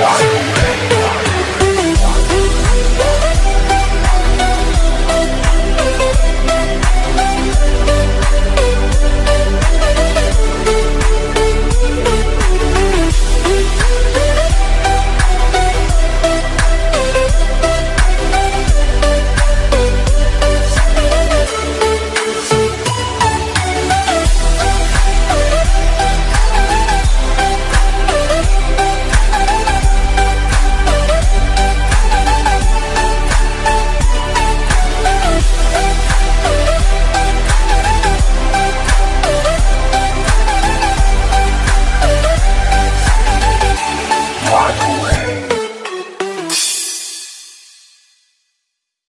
Why?